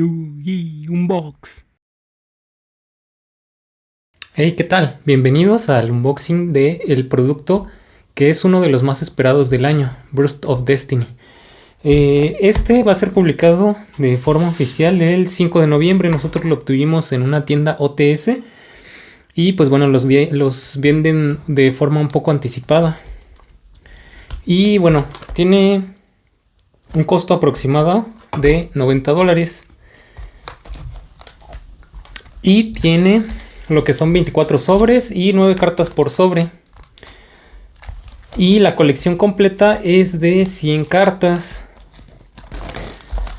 Unbox. Hey, ¿qué tal? Bienvenidos al unboxing de el producto que es uno de los más esperados del año, Burst of Destiny. Eh, este va a ser publicado de forma oficial el 5 de noviembre. Nosotros lo obtuvimos en una tienda OTS. Y pues bueno, los, los venden de forma un poco anticipada. Y bueno, tiene un costo aproximado de 90 dólares. Y tiene lo que son 24 sobres y 9 cartas por sobre. Y la colección completa es de 100 cartas.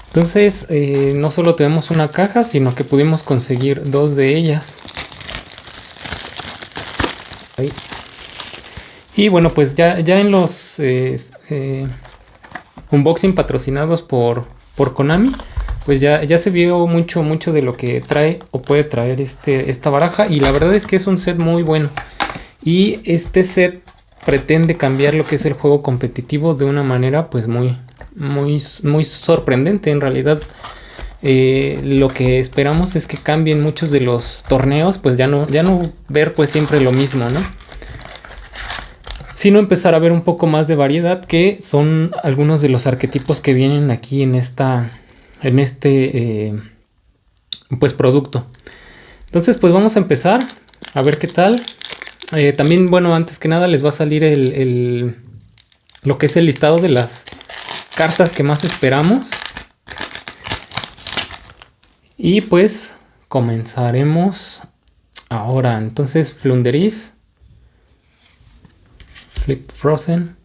Entonces, eh, no solo tenemos una caja, sino que pudimos conseguir dos de ellas. Y bueno, pues ya, ya en los eh, eh, unboxing patrocinados por, por Konami, pues ya, ya se vio mucho, mucho de lo que trae o puede traer este, esta baraja. Y la verdad es que es un set muy bueno. Y este set pretende cambiar lo que es el juego competitivo de una manera pues muy, muy, muy sorprendente en realidad. Eh, lo que esperamos es que cambien muchos de los torneos, pues ya no, ya no ver pues siempre lo mismo, ¿no? Sino empezar a ver un poco más de variedad, que son algunos de los arquetipos que vienen aquí en esta, en este, eh, pues producto. Entonces, pues vamos a empezar a ver qué tal. Eh, también, bueno, antes que nada les va a salir el, lo que es el listado de las cartas que más esperamos. Y pues comenzaremos ahora. Entonces, Flunderis, Flip Frozen,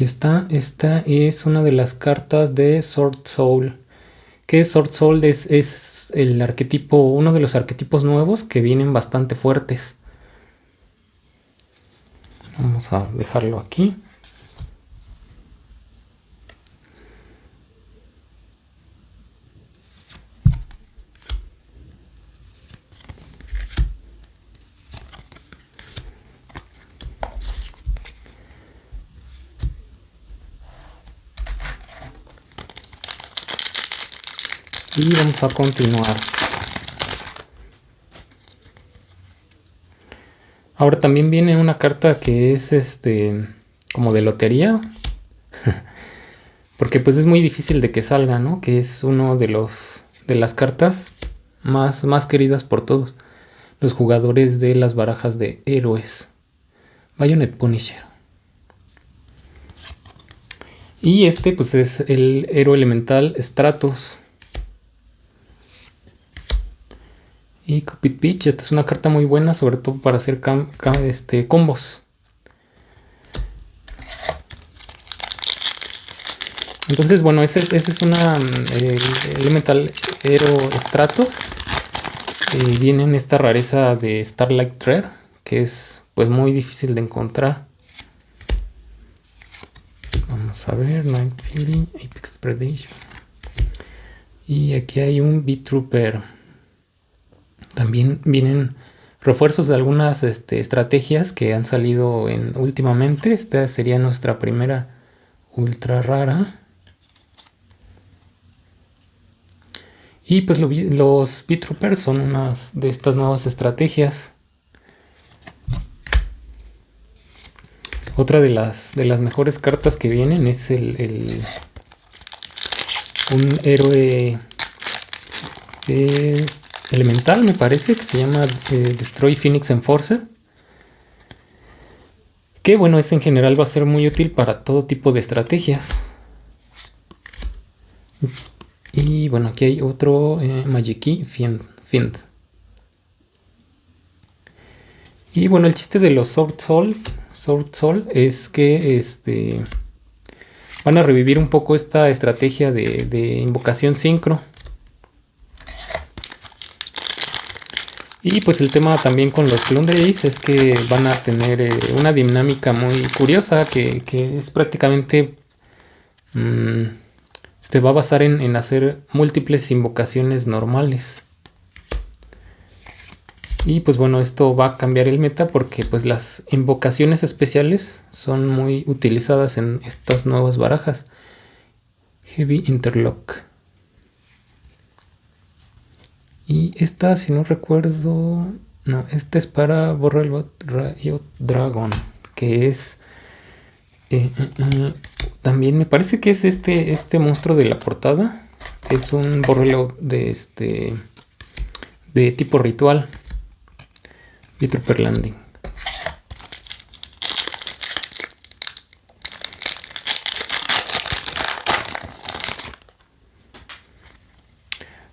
Aquí está, esta es una de las cartas de Sword Soul. Que Sword Soul es, es el arquetipo, uno de los arquetipos nuevos que vienen bastante fuertes. Vamos a dejarlo aquí. Y vamos a continuar. Ahora también viene una carta que es este como de lotería. Porque pues es muy difícil de que salga no que es uno de los de las cartas más más queridas por todos. Los jugadores de las barajas de héroes. Bayonet Punisher. Y este pues es el héroe elemental Stratos Y Cupid Beach, esta es una carta muy buena, sobre todo para hacer este, combos. Entonces, bueno, ese, es una mm, Elemental Hero Stratos. Eh, viene en esta rareza de Starlight Rare, que es pues muy difícil de encontrar. Vamos a ver, Night Fury, Apex Predation. Y aquí hay un B-Trooper. También vienen refuerzos de algunas este, estrategias que han salido en, últimamente. Esta sería nuestra primera ultra rara. Y pues los Bitroopers son unas de estas nuevas estrategias. Otra de las, de las mejores cartas que vienen es el, un héroe de elemental, me parece, que se llama eh, Destroy Phoenix Enforcer. Que bueno, es en general va a ser muy útil para todo tipo de estrategias. Y bueno, aquí hay otro eh, Magiki Fiend, Y bueno, el chiste de los Sword Soul, Soul es que este, van a revivir un poco esta estrategia de, de invocación sincro. Y pues el tema también con los Plunderies es que van a tener eh, una dinámica muy curiosa que, es prácticamente... Mm, se va a basar en, en, hacer múltiples invocaciones normales. Y pues bueno, esto va a cambiar el meta porque pues las invocaciones especiales son muy utilizadas en estas nuevas barajas. Heavy Interlock. Y esta, si no recuerdo... No, esta es para Borrel Riot Dragon. Que es... Eh, eh, eh, también me parece que es este, este monstruo de la portada. Es un Borrelo de este... De tipo ritual. Y Trooper Landing.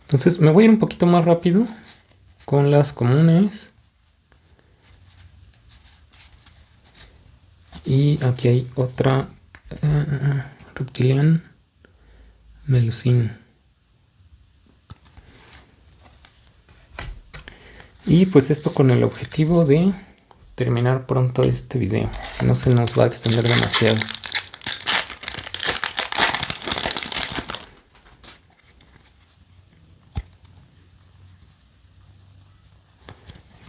Entonces me voy a ir un poquito más rápido con las comunes. Y aquí hay otra uh, reptilian melusine. Y pues esto con el objetivo de terminar pronto este video. Si no se nos va a extender demasiado.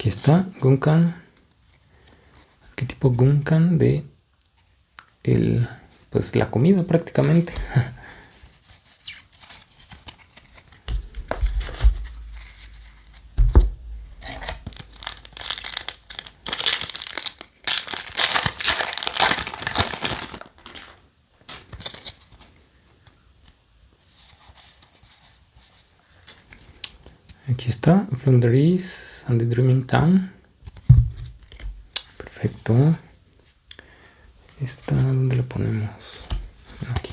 Aquí está Gunkan. ¿Qué tipo Gunkan de el pues la comida prácticamente. Aquí está, East and the Dreaming Town. Perfecto. Esta, ¿dónde la ponemos? Aquí.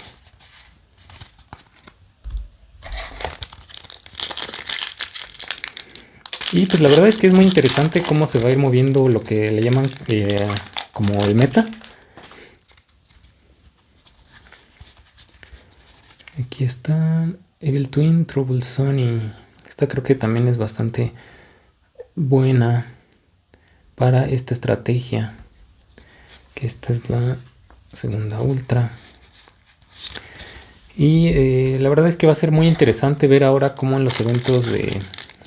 Y pues la verdad es que es muy interesante cómo se va a ir moviendo lo que le llaman eh, como el meta. Aquí está Evil Twin Trouble Sony. Esta creo que también es bastante buena para esta estrategia. Que esta es la segunda ultra. Y eh, la verdad es que va a ser muy interesante ver ahora cómo en los eventos de...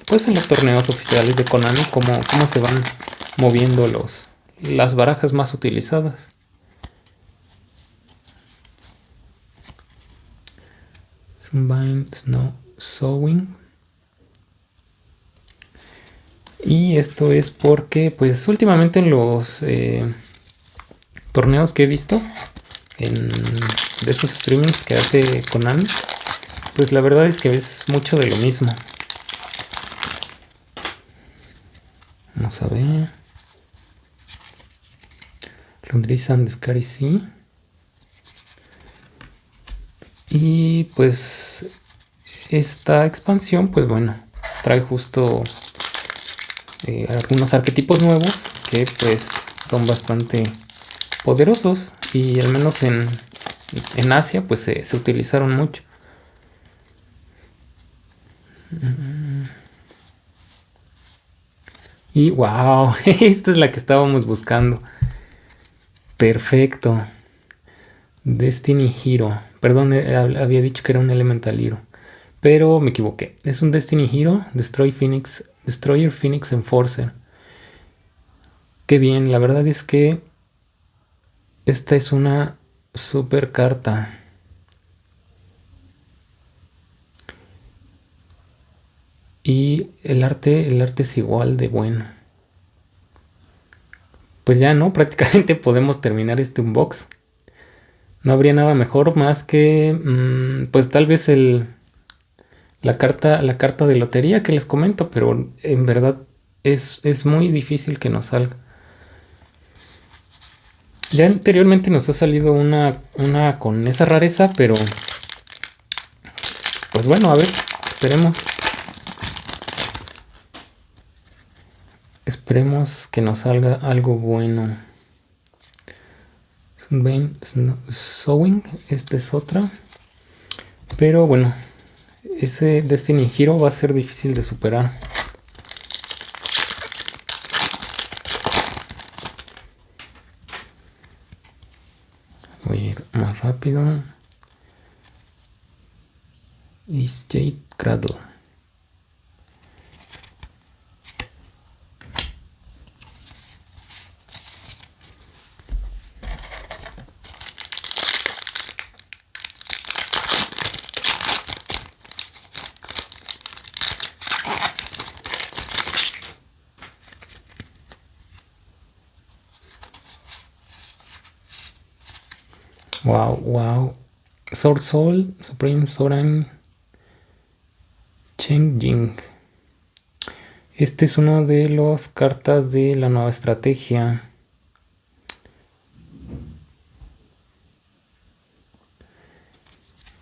Pues en los torneos oficiales de Konami, cómo, cómo se van moviendo los, las barajas más utilizadas. Sunbind Snow Sowing Y esto es porque, pues últimamente en los eh, torneos que he visto, en, de estos streamings que hace Konami, pues la verdad es que es mucho de lo mismo. Vamos a ver. Londres and Scary Sea. Y pues esta expansión, pues bueno, trae justo algunos arquetipos nuevos que pues son bastante poderosos y al menos en, en Asia pues se utilizaron mucho. Y wow, esta es la que estábamos buscando. Perfecto. Destiny Hero. Perdón, eh, había dicho que era un Elemental Hero. Pero me equivoqué. Es un Destiny Hero, Destroy Phoenix Destroyer Phoenix Enforcer. Qué bien, la verdad es que esta es una super carta. Y el arte, el arte es igual de bueno. Pues ya no, prácticamente podemos terminar este unbox. No habría nada mejor más que, mm, pues tal vez el, la carta, la carta de lotería que les comento, pero en verdad es, es muy difícil que nos salga. Ya anteriormente nos ha salido una, una con esa rareza, pero pues bueno, a ver, esperemos. Esperemos que nos salga algo bueno. Sowing, esta es otra. Pero bueno, ese Destiny Hero va a ser difícil de superar. Voy a ir más rápido. Y Jade Cradle. Wow, wow. Sword Soul, Supreme Soran Cheng Jing. Este es uno de las cartas de la nueva estrategia.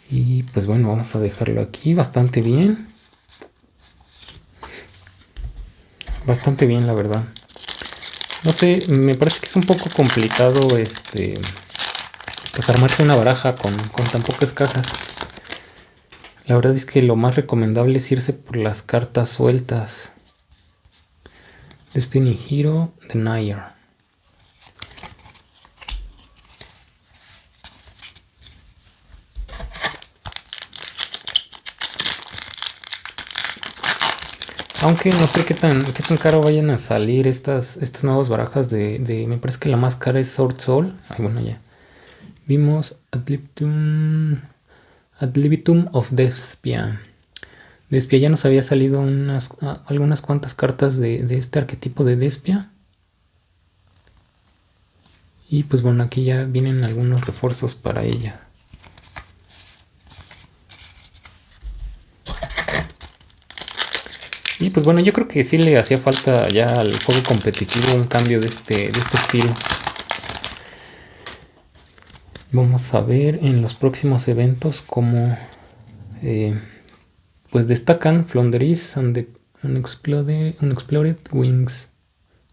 Y pues bueno, vamos a dejarlo aquí bastante bien. Bastante bien, la verdad. No sé, me parece que es un poco complicado este pues armarse una baraja con, tan pocas cajas. La verdad es que lo más recomendable es irse por las cartas sueltas. Destiny Hero Denier. Aunque no sé qué tan, qué tan caro vayan a salir estas, estas nuevas barajas de, de, Me parece que la más cara es Sword Soul. Ay, bueno, ya. Vimos Ad libitum, of Despia. Despia ya nos había salido unas, algunas cuantas cartas de, de este arquetipo de Despia. Y pues bueno, aquí ya vienen algunos refuerzos para ella. Y pues bueno, yo creo que sí le hacía falta ya al juego competitivo un cambio de este, de este estilo. Vamos a ver en los próximos eventos cómo eh, pues destacan Flonderis and the Unexploded, Wings,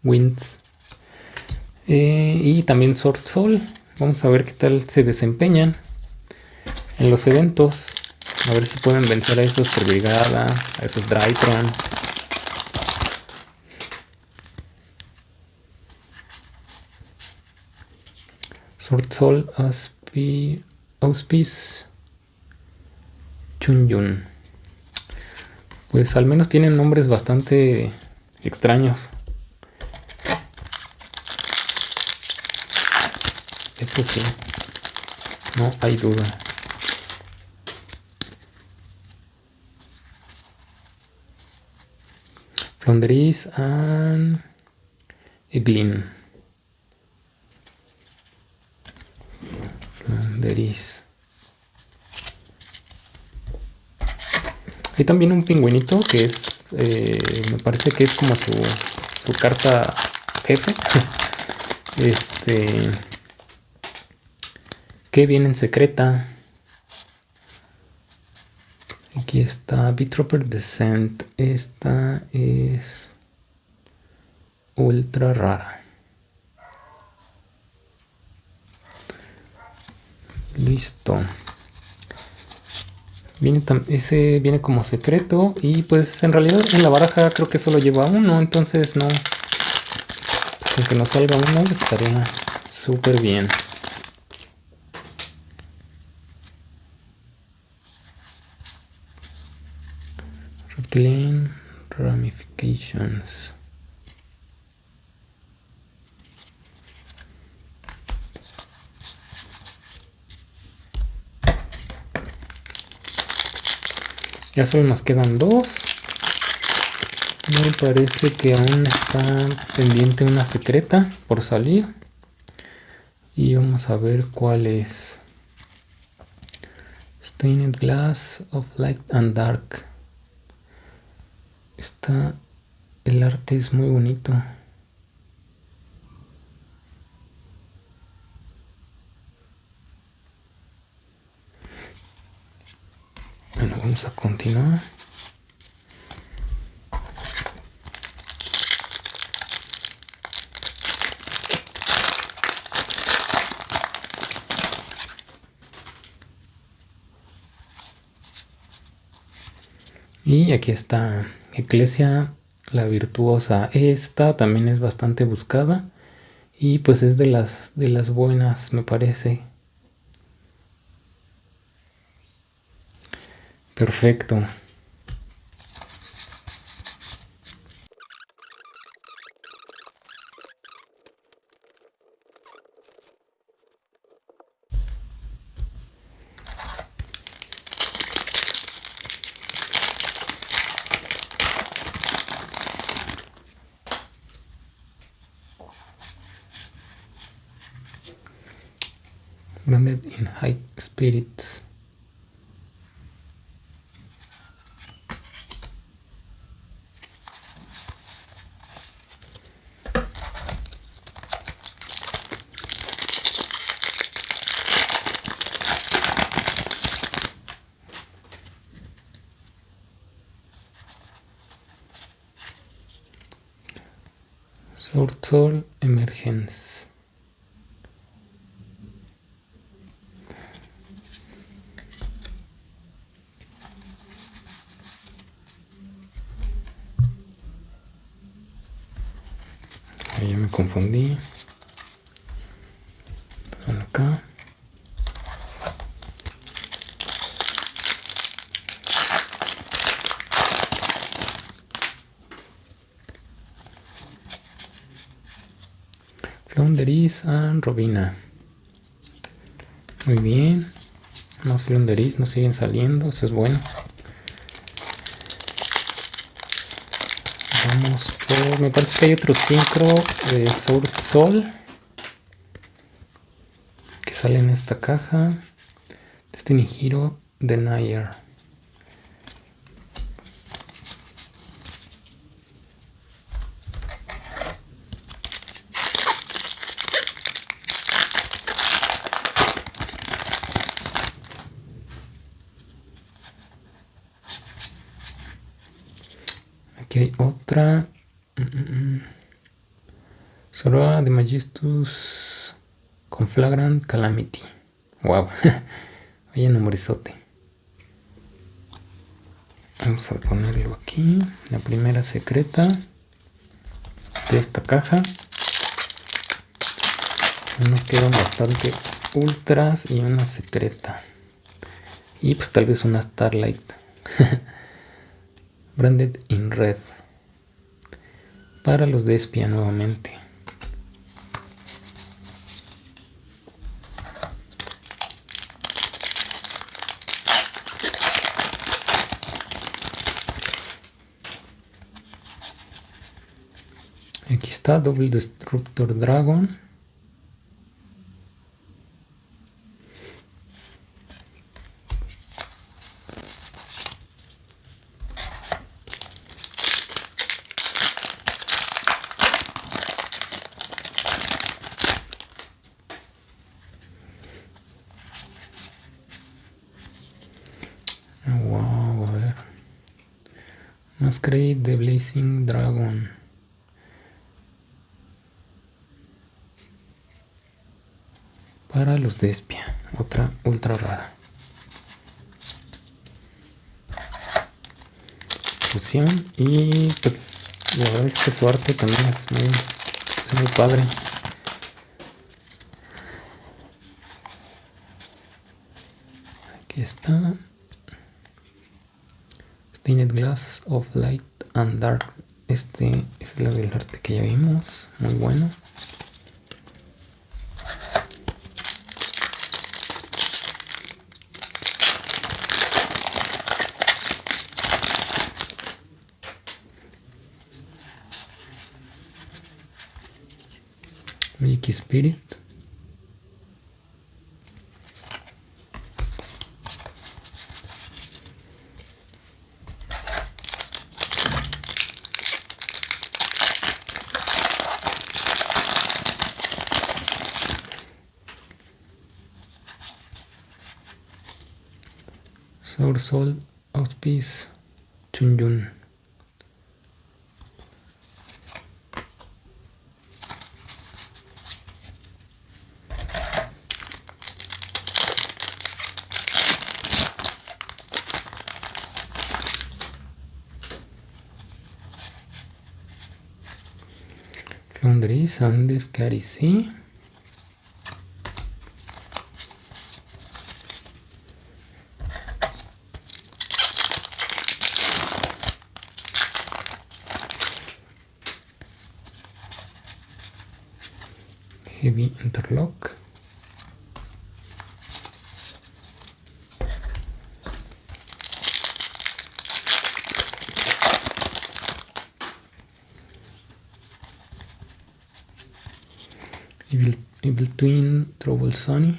Winds eh, y también Sword Soul. Vamos a ver qué tal se desempeñan en los eventos. A ver si pueden vencer a esos por brigada, a esos Drytron. Sword Soul Aspi, Auspice Chunyun. Pues al menos tienen nombres bastante extraños. Eso sí, no hay duda. Flonderis and Eglin. Hay también un pingüinito que es, eh, me parece que es como su, su carta jefe. este, que viene en secreta. Aquí está Bitroper Descent. Esta es ultra rara. Listo. Viene ese viene como secreto y pues en realidad en la baraja creo que solo lleva uno, entonces no. Aunque no salga uno estaría súper bien. Reptilian Ramifications. Ya solo nos quedan dos. Me parece que aún está pendiente una secreta por salir. Y vamos a ver cuál es. Stained Glass of Light and Dark. Está, el arte es muy bonito. Bueno, vamos a continuar. Y aquí está Eclesia la virtuosa. Esta también es bastante buscada y pues es de las de las buenas, me parece. Perfecto. Branded in high spirits. Confundí. Son acá. Flonderis and Robina. Muy bien. Más Flonderis nos siguen saliendo. Eso es bueno. Vamos. Me parece que hay otro sincro de Sword Soul. Que sale en esta caja. Destiny Hero Denier. Aquí hay otra. Soroa de Majestus con Flagrant Calamity. Wow. Vaya nombrezote. Vamos a ponerlo aquí. La primera secreta de esta caja. Nos quedan bastante ultras y una secreta. Y pues tal vez una Starlight. Branded in red. Para los de espía nuevamente. Aquí está Double Destructor Dragon. Wow, a ver. Masquerade de Blazing Dragon. Para los de espía. Otra ultra rara. Fusión. Y pues la verdad es que su arte también es muy, muy padre. Aquí está. Stained Glass of Light and Dark. Este es el del arte que ya vimos. Muy bueno. Magic Spirit. Soul Soul Auspice Andes, Carici. Heavy Interlock. evil twin trouble sunny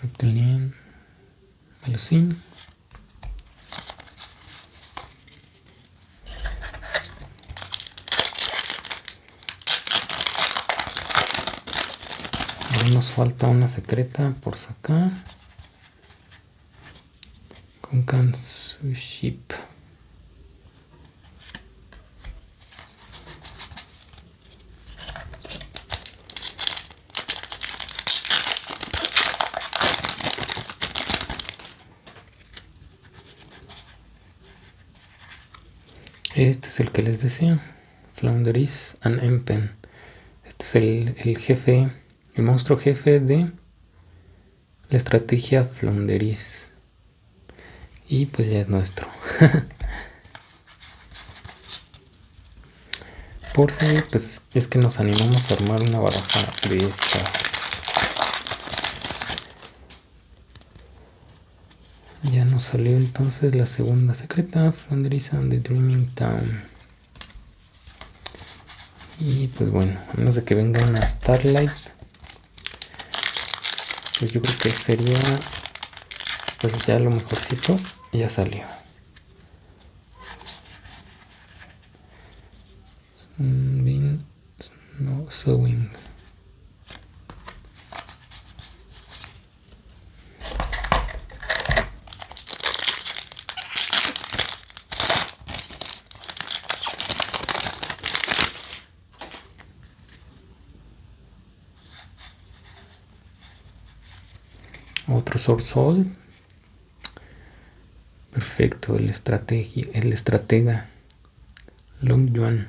reptilian Melusine falta una secreta por sacar. Con Kansuship. Este es el que les decía. Flounderis and Empen. Este es el, el jefe el monstruo jefe de la estrategia Flounderis. Y pues ya es nuestro. Por si, pues es que nos animamos a armar una baraja de esta. Ya nos salió entonces la segunda secreta, Flounderis and the Dreaming Town. Y pues bueno, a menos de que venga una Starlight, yo creo que sería pues ya lo mejorcito ya salió. No sewing otro Soul. Perfecto, el estrategia, el estratega Long Yuan.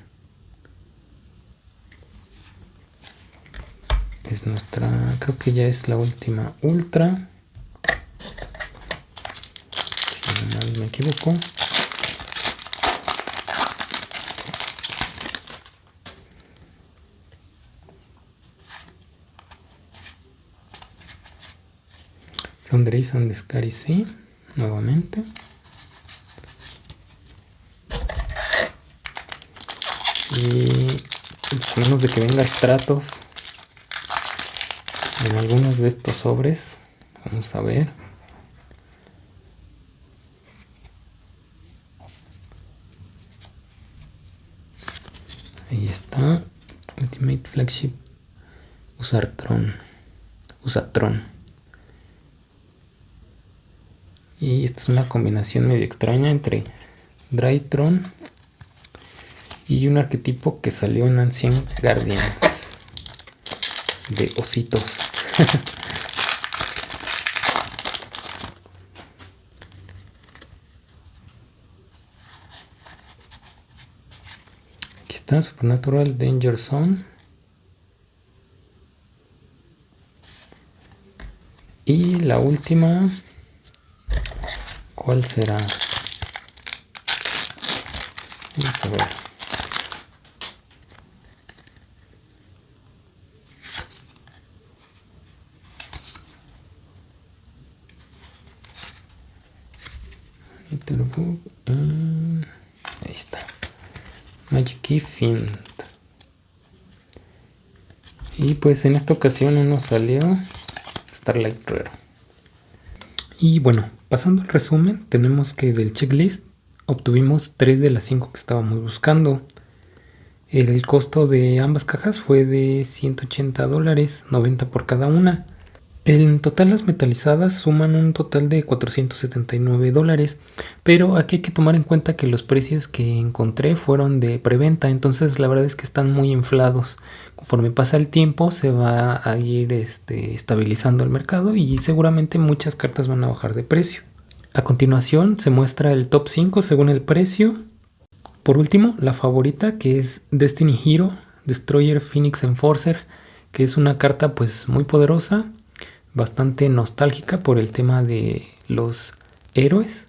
Es nuestra, creo que ya es la última ultra. Si no me equivoco. Fundraising Discari sí, nuevamente. Y a menos de que venga estratos en algunos de estos sobres, vamos a ver. Ahí está, Ultimate Flagship Usartron, Usatron. Y esta es una combinación medio extraña entre Drytron y un arquetipo que salió en Ancient Guardians de ositos. Aquí está Supernatural Danger Zone. Y la última ¿Cuál será? Vamos a ver. ahí está. Magic Key. Y pues en esta ocasión nos salió Starlight Rare. Y bueno, Pasando al resumen, tenemos que del checklist obtuvimos 3 de las 5 que estábamos buscando. El costo de ambas cajas fue de 180 dólares, 90 por cada una. En total las metalizadas suman un total de 479 dólares, pero aquí hay que tomar en cuenta que los precios que encontré fueron de preventa, entonces la verdad es que están muy inflados conforme pasa el tiempo se va a ir este, estabilizando el mercado y seguramente muchas cartas van a bajar de precio. A continuación se muestra el top 5 según el precio. Por último, la favorita que es Destiny Hero, Destroyer Phoenix Enforcer, que es una carta pues muy poderosa, bastante nostálgica por el tema de los héroes.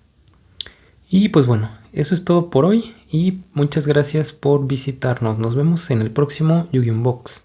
Y pues bueno, eso es todo por hoy y muchas gracias por visitarnos. Nos vemos en el próximo Yu-Gi-Oh! Box.